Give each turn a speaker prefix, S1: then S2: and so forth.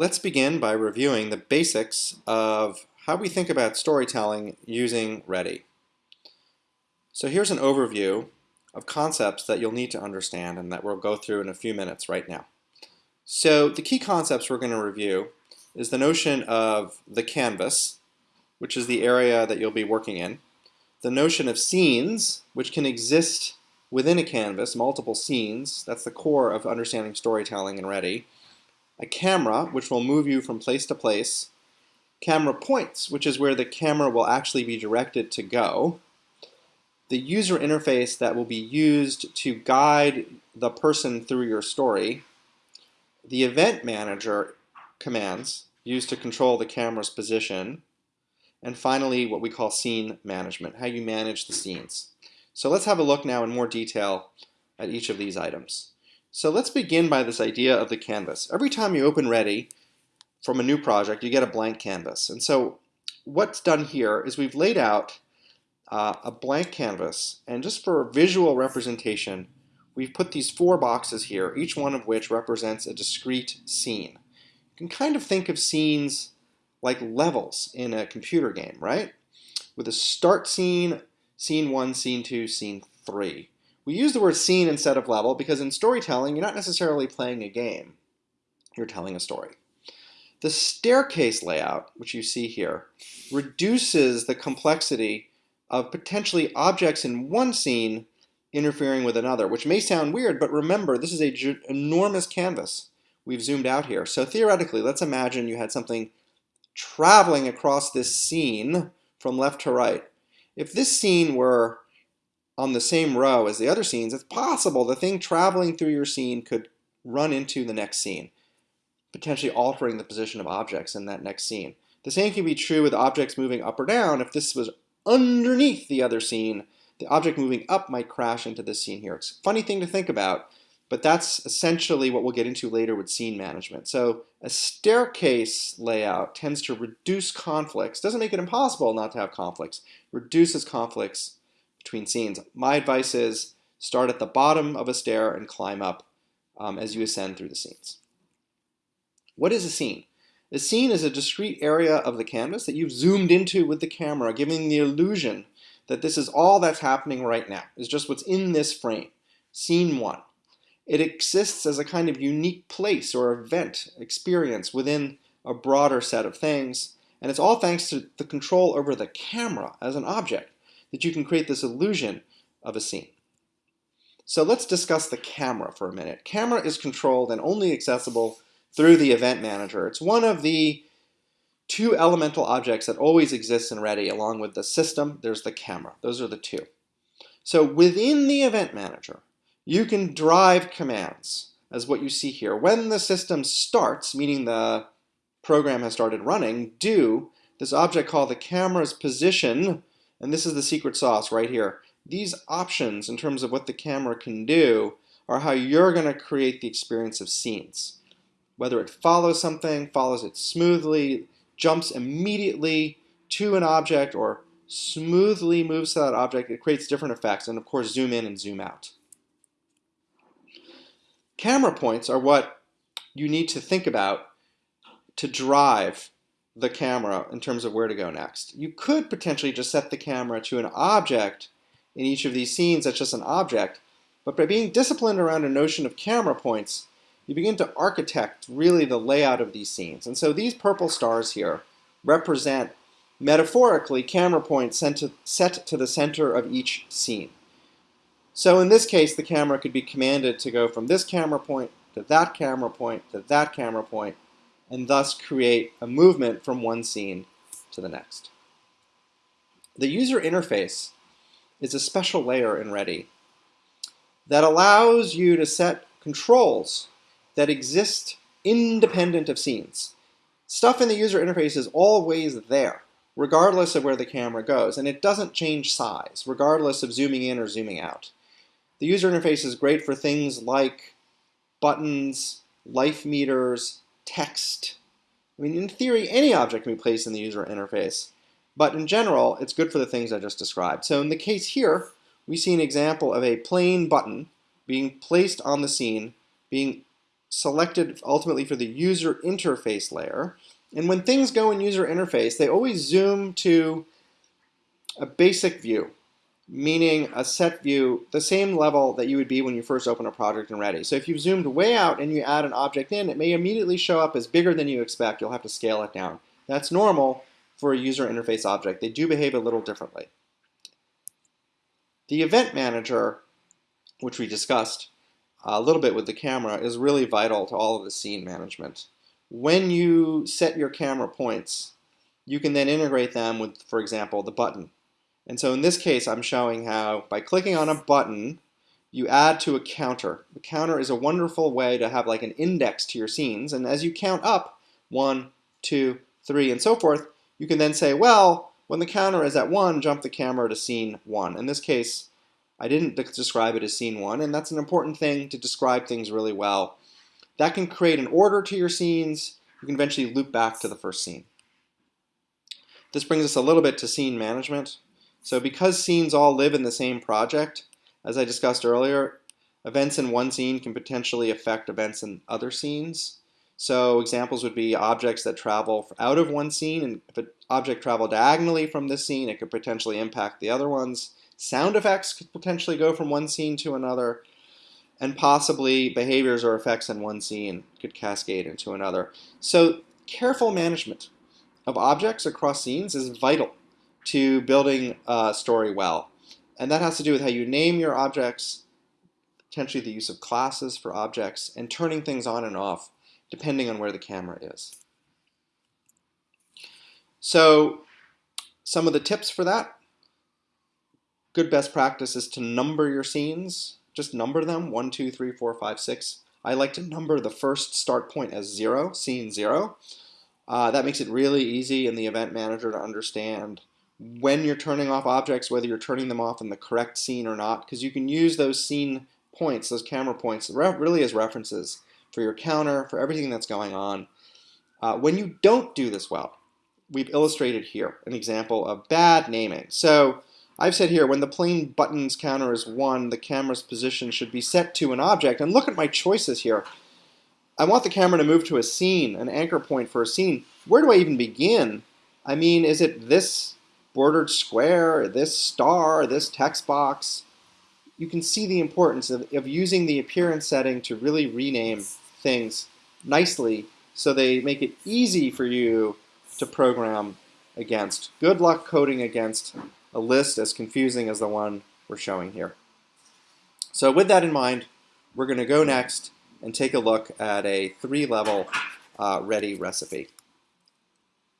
S1: Let's begin by reviewing the basics of how we think about storytelling using Ready. So here's an overview of concepts that you'll need to understand and that we'll go through in a few minutes right now. So the key concepts we're going to review is the notion of the canvas, which is the area that you'll be working in, the notion of scenes, which can exist within a canvas, multiple scenes, that's the core of understanding storytelling in Ready, a camera, which will move you from place to place, camera points, which is where the camera will actually be directed to go, the user interface that will be used to guide the person through your story, the event manager commands used to control the camera's position, and finally what we call scene management, how you manage the scenes. So let's have a look now in more detail at each of these items. So let's begin by this idea of the canvas. Every time you open Ready from a new project, you get a blank canvas. And so what's done here is we've laid out uh, a blank canvas, and just for a visual representation, we've put these four boxes here, each one of which represents a discrete scene. You can kind of think of scenes like levels in a computer game, right? With a start scene, scene one, scene two, scene three. We use the word scene instead of level because in storytelling, you're not necessarily playing a game. You're telling a story. The staircase layout, which you see here, reduces the complexity of potentially objects in one scene interfering with another, which may sound weird, but remember, this is an enormous canvas we've zoomed out here. So theoretically, let's imagine you had something traveling across this scene from left to right. If this scene were on the same row as the other scenes, it's possible the thing traveling through your scene could run into the next scene, potentially altering the position of objects in that next scene. The same can be true with objects moving up or down. If this was underneath the other scene, the object moving up might crash into this scene here. It's a funny thing to think about, but that's essentially what we'll get into later with scene management. So a staircase layout tends to reduce conflicts, doesn't make it impossible not to have conflicts, reduces conflicts between scenes. My advice is start at the bottom of a stair and climb up um, as you ascend through the scenes. What is a scene? A scene is a discrete area of the canvas that you've zoomed into with the camera, giving the illusion that this is all that's happening right now, is just what's in this frame. Scene one. It exists as a kind of unique place or event, experience within a broader set of things, and it's all thanks to the control over the camera as an object that you can create this illusion of a scene. So let's discuss the camera for a minute. Camera is controlled and only accessible through the event manager. It's one of the two elemental objects that always exists in Ready along with the system, there's the camera. Those are the two. So within the event manager, you can drive commands as what you see here. When the system starts, meaning the program has started running, do this object called the camera's position and this is the secret sauce right here. These options in terms of what the camera can do are how you're going to create the experience of scenes. Whether it follows something, follows it smoothly, jumps immediately to an object, or smoothly moves to that object, it creates different effects, and of course zoom in and zoom out. Camera points are what you need to think about to drive the camera in terms of where to go next. You could potentially just set the camera to an object in each of these scenes that's just an object, but by being disciplined around a notion of camera points, you begin to architect really the layout of these scenes. And so these purple stars here represent metaphorically camera points set to, set to the center of each scene. So in this case, the camera could be commanded to go from this camera point to that camera point to that camera point and thus create a movement from one scene to the next. The user interface is a special layer in Ready that allows you to set controls that exist independent of scenes. Stuff in the user interface is always there, regardless of where the camera goes, and it doesn't change size, regardless of zooming in or zooming out. The user interface is great for things like buttons, life meters, text. I mean, in theory, any object can be placed in the user interface, but in general, it's good for the things I just described. So in the case here, we see an example of a plain button being placed on the scene, being selected ultimately for the user interface layer. And when things go in user interface, they always zoom to a basic view, meaning a set view, the same level that you would be when you first open a project in Ready. So if you've zoomed way out and you add an object in, it may immediately show up as bigger than you expect. You'll have to scale it down. That's normal for a user interface object. They do behave a little differently. The event manager, which we discussed a little bit with the camera, is really vital to all of the scene management. When you set your camera points, you can then integrate them with, for example, the button. And so in this case, I'm showing how by clicking on a button, you add to a counter. The counter is a wonderful way to have like an index to your scenes. And as you count up, one, two, three, and so forth, you can then say, well, when the counter is at one, jump the camera to scene one. In this case, I didn't describe it as scene one, and that's an important thing to describe things really well. That can create an order to your scenes. You can eventually loop back to the first scene. This brings us a little bit to scene management. So because scenes all live in the same project, as I discussed earlier, events in one scene can potentially affect events in other scenes. So examples would be objects that travel out of one scene, and if an object travel diagonally from this scene, it could potentially impact the other ones. Sound effects could potentially go from one scene to another, and possibly behaviors or effects in one scene could cascade into another. So careful management of objects across scenes is vital to building a story well. And that has to do with how you name your objects, potentially the use of classes for objects, and turning things on and off depending on where the camera is. So some of the tips for that. Good best practice is to number your scenes. Just number them, one, two, three, four, five, six. I like to number the first start point as zero, scene zero. Uh, that makes it really easy in the event manager to understand when you're turning off objects, whether you're turning them off in the correct scene or not, because you can use those scene points, those camera points, really as references for your counter, for everything that's going on. Uh, when you don't do this well, we've illustrated here an example of bad naming. So I've said here, when the plain buttons counter is 1, the camera's position should be set to an object. And look at my choices here. I want the camera to move to a scene, an anchor point for a scene. Where do I even begin? I mean, is it this bordered square, this star, this text box, you can see the importance of, of using the appearance setting to really rename things nicely so they make it easy for you to program against. Good luck coding against a list as confusing as the one we're showing here. So with that in mind, we're going to go next and take a look at a three-level uh, ready recipe.